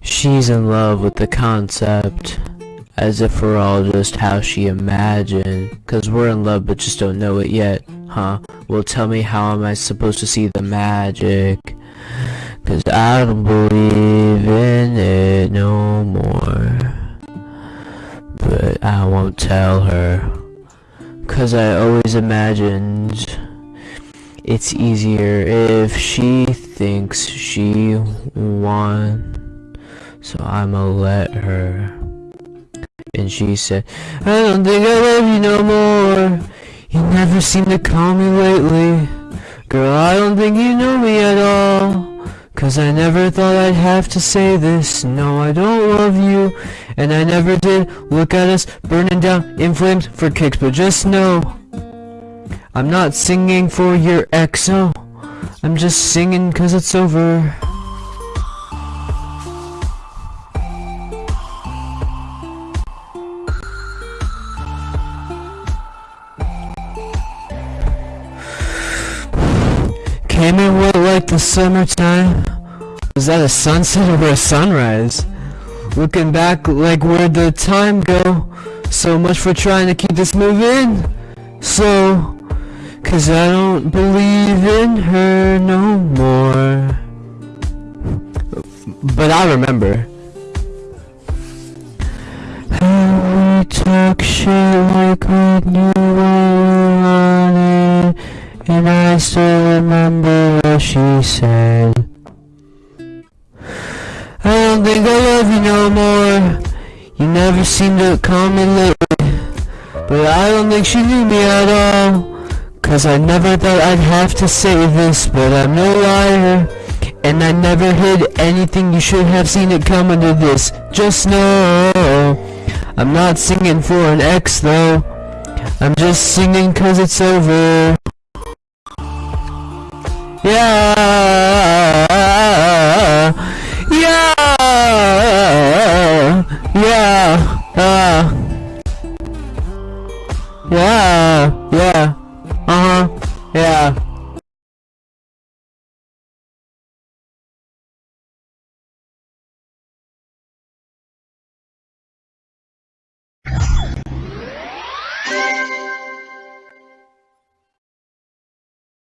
She's in love with the concept. As if we're all just how she imagined. Cause we're in love but just don't know it yet. Huh? Well tell me how am I supposed to see the magic? Cause I don't believe in it no more. But I won't tell her. Cause I always imagined it's easier if she thinks she won. So I'ma let her. And she said, I don't think I love you no more. You never seem to call me lately. Girl, I don't think you know me at all. Cause I never thought I'd have to say this. No, I don't love you. And I never did. Look at us burning down in flames for kicks. But just know, I'm not singing for your ex though. I'm just singing cause it's over. Came in wet like the summertime. Was that a sunset or a sunrise? Looking back like where'd the time go? So much for trying to keep this moving. So, cause I don't believe in her no more. But I remember. How we talk shit like we knew we it. And I still remember what she said. I don't think I love you no more. You never seem to call me lately. But I don't think she knew me at all. Cause I never thought I'd have to say this, but I'm no liar. And I never hid anything, you should have seen it coming to this. Just know, I'm not singing for an ex though. I'm just singing cause it's over. Yeah, yeah, yeah, uh, yeah, yeah, Bye.